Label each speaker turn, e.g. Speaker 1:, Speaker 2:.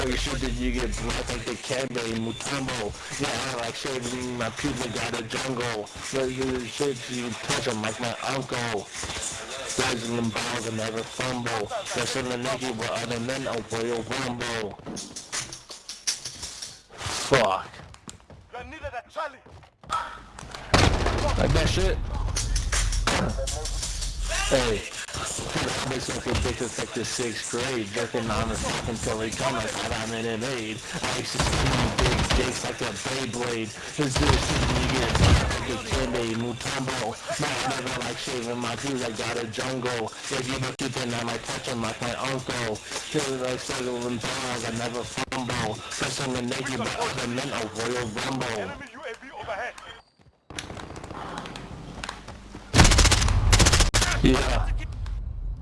Speaker 1: So you shoot that you get black like Dikembe Mutombo. Yeah, I like shaving my pubic got of jungle. But you shit, you touch them like my uncle. Rising them balls and never fumble. That's in the naked with other men, oh, a royal rumble. Oh, Fuck. Like that shit? Hey. I make something big effective sixth grade, jerking on the fucking come, I thought I'm in an aid. I used to squeeze big dicks like a Beyblade. Is this you get like Dikembe Mutombo? Man, I never like shaving my shoes, I got a jungle. If you look at them, I might touch them like my uncle. Feel like settling balls, I never fumble. Pressing the naked, but other men a royal rumble. Yeah.